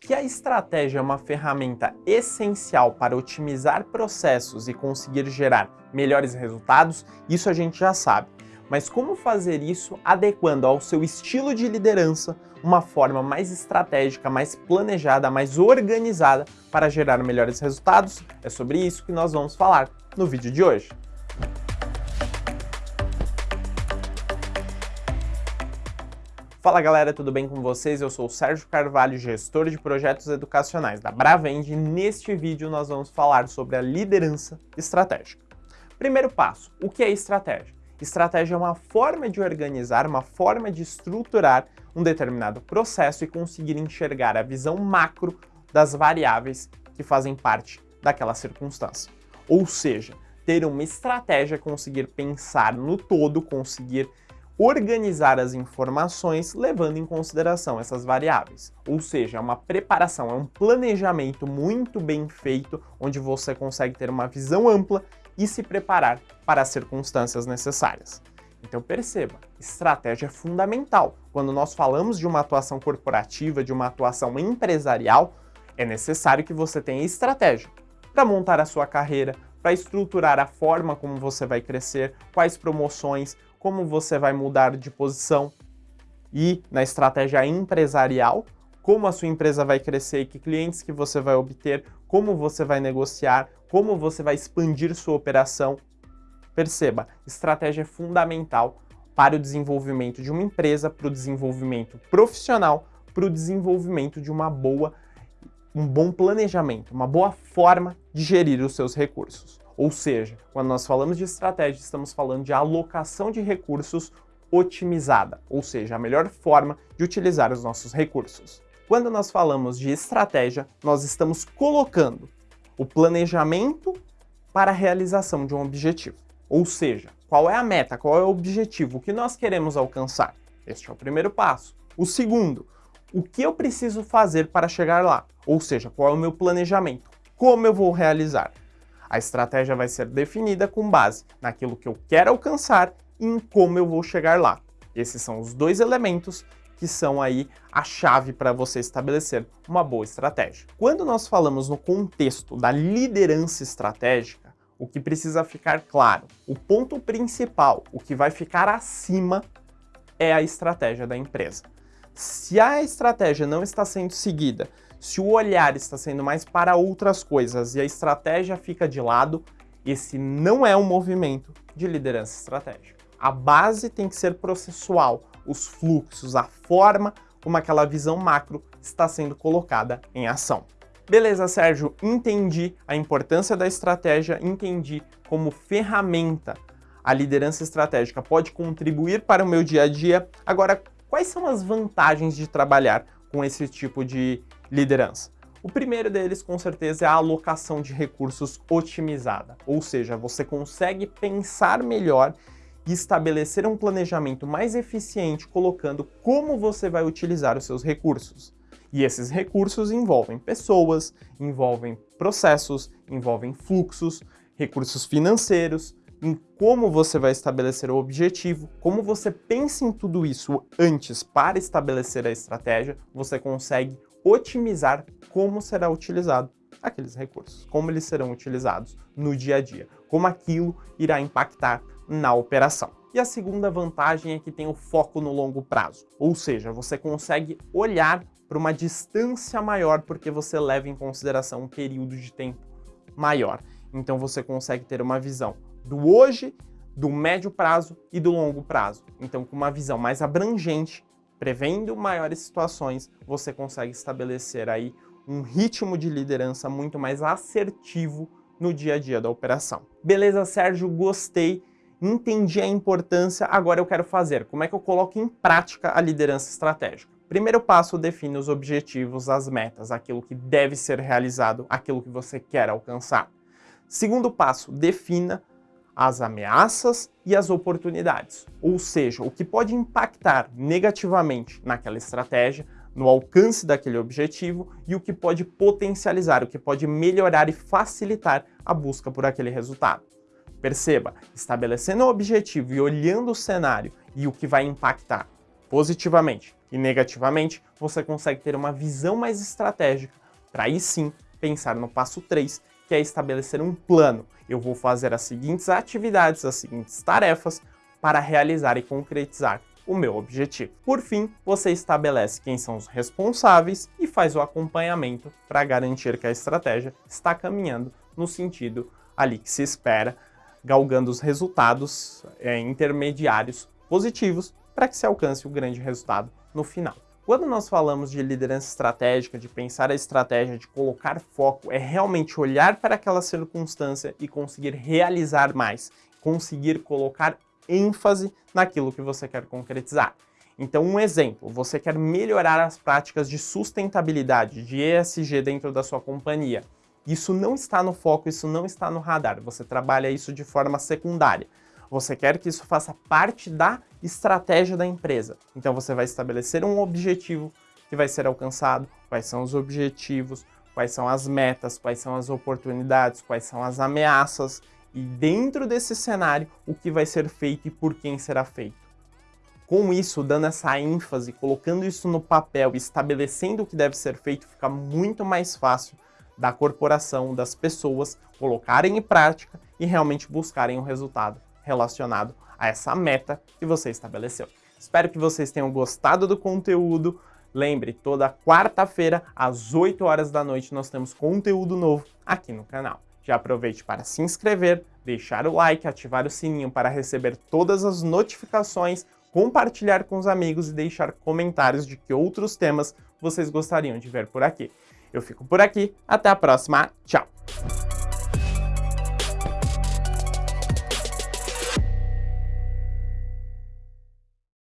Que a estratégia é uma ferramenta essencial para otimizar processos e conseguir gerar melhores resultados, isso a gente já sabe. Mas como fazer isso adequando ao seu estilo de liderança uma forma mais estratégica, mais planejada, mais organizada para gerar melhores resultados? É sobre isso que nós vamos falar no vídeo de hoje. Fala galera, tudo bem com vocês? Eu sou o Sérgio Carvalho, gestor de projetos educacionais da Bravend e neste vídeo nós vamos falar sobre a liderança estratégica. Primeiro passo, o que é estratégia? Estratégia é uma forma de organizar, uma forma de estruturar um determinado processo e conseguir enxergar a visão macro das variáveis que fazem parte daquela circunstância. Ou seja, ter uma estratégia, conseguir pensar no todo, conseguir organizar as informações levando em consideração essas variáveis. Ou seja, é uma preparação, é um planejamento muito bem feito, onde você consegue ter uma visão ampla e se preparar para as circunstâncias necessárias. Então perceba, estratégia é fundamental. Quando nós falamos de uma atuação corporativa, de uma atuação empresarial, é necessário que você tenha estratégia para montar a sua carreira, para estruturar a forma como você vai crescer, quais promoções, como você vai mudar de posição e na estratégia empresarial, como a sua empresa vai crescer que clientes que você vai obter, como você vai negociar, como você vai expandir sua operação. Perceba, estratégia é fundamental para o desenvolvimento de uma empresa, para o desenvolvimento profissional, para o desenvolvimento de uma boa, um bom planejamento, uma boa forma de gerir os seus recursos. Ou seja, quando nós falamos de estratégia, estamos falando de alocação de recursos otimizada, ou seja, a melhor forma de utilizar os nossos recursos. Quando nós falamos de estratégia, nós estamos colocando o planejamento para a realização de um objetivo. Ou seja, qual é a meta, qual é o objetivo, que nós queremos alcançar. Este é o primeiro passo. O segundo, o que eu preciso fazer para chegar lá? Ou seja, qual é o meu planejamento? Como eu vou realizar? A estratégia vai ser definida com base naquilo que eu quero alcançar e em como eu vou chegar lá. Esses são os dois elementos que são aí a chave para você estabelecer uma boa estratégia. Quando nós falamos no contexto da liderança estratégica, o que precisa ficar claro, o ponto principal, o que vai ficar acima é a estratégia da empresa. Se a estratégia não está sendo seguida, se o olhar está sendo mais para outras coisas e a estratégia fica de lado, esse não é um movimento de liderança estratégica. A base tem que ser processual, os fluxos, a forma como aquela visão macro está sendo colocada em ação. Beleza, Sérgio, entendi a importância da estratégia, entendi como ferramenta a liderança estratégica pode contribuir para o meu dia a dia. Agora, quais são as vantagens de trabalhar com esse tipo de liderança? O primeiro deles, com certeza, é a alocação de recursos otimizada, ou seja, você consegue pensar melhor e estabelecer um planejamento mais eficiente colocando como você vai utilizar os seus recursos. E esses recursos envolvem pessoas, envolvem processos, envolvem fluxos, recursos financeiros, em como você vai estabelecer o objetivo, como você pensa em tudo isso antes para estabelecer a estratégia, você consegue otimizar como será utilizado aqueles recursos, como eles serão utilizados no dia a dia, como aquilo irá impactar na operação. E a segunda vantagem é que tem o foco no longo prazo, ou seja, você consegue olhar para uma distância maior porque você leva em consideração um período de tempo maior. Então você consegue ter uma visão do hoje, do médio prazo e do longo prazo. Então, com uma visão mais abrangente, prevendo maiores situações, você consegue estabelecer aí um ritmo de liderança muito mais assertivo no dia a dia da operação. Beleza, Sérgio, gostei, entendi a importância, agora eu quero fazer. Como é que eu coloco em prática a liderança estratégica? Primeiro passo, define os objetivos, as metas, aquilo que deve ser realizado, aquilo que você quer alcançar. Segundo passo, defina as ameaças e as oportunidades, ou seja, o que pode impactar negativamente naquela estratégia, no alcance daquele objetivo e o que pode potencializar, o que pode melhorar e facilitar a busca por aquele resultado. Perceba, estabelecendo o objetivo e olhando o cenário e o que vai impactar positivamente e negativamente, você consegue ter uma visão mais estratégica para aí sim pensar no passo 3, que é estabelecer um plano. Eu vou fazer as seguintes atividades, as seguintes tarefas para realizar e concretizar o meu objetivo. Por fim, você estabelece quem são os responsáveis e faz o acompanhamento para garantir que a estratégia está caminhando no sentido ali que se espera, galgando os resultados é, intermediários positivos para que se alcance o grande resultado no final. Quando nós falamos de liderança estratégica, de pensar a estratégia, de colocar foco, é realmente olhar para aquela circunstância e conseguir realizar mais, conseguir colocar ênfase naquilo que você quer concretizar. Então, um exemplo, você quer melhorar as práticas de sustentabilidade, de ESG dentro da sua companhia. Isso não está no foco, isso não está no radar, você trabalha isso de forma secundária. Você quer que isso faça parte da estratégia da empresa. Então você vai estabelecer um objetivo que vai ser alcançado, quais são os objetivos, quais são as metas, quais são as oportunidades, quais são as ameaças? E dentro desse cenário o que vai ser feito e por quem será feito. Com isso, dando essa ênfase, colocando isso no papel, estabelecendo o que deve ser feito, fica muito mais fácil da corporação, das pessoas, colocarem em prática e realmente buscarem o um resultado relacionado a essa meta que você estabeleceu. Espero que vocês tenham gostado do conteúdo. Lembre, toda quarta-feira, às 8 horas da noite, nós temos conteúdo novo aqui no canal. Já aproveite para se inscrever, deixar o like, ativar o sininho para receber todas as notificações, compartilhar com os amigos e deixar comentários de que outros temas vocês gostariam de ver por aqui. Eu fico por aqui, até a próxima, tchau!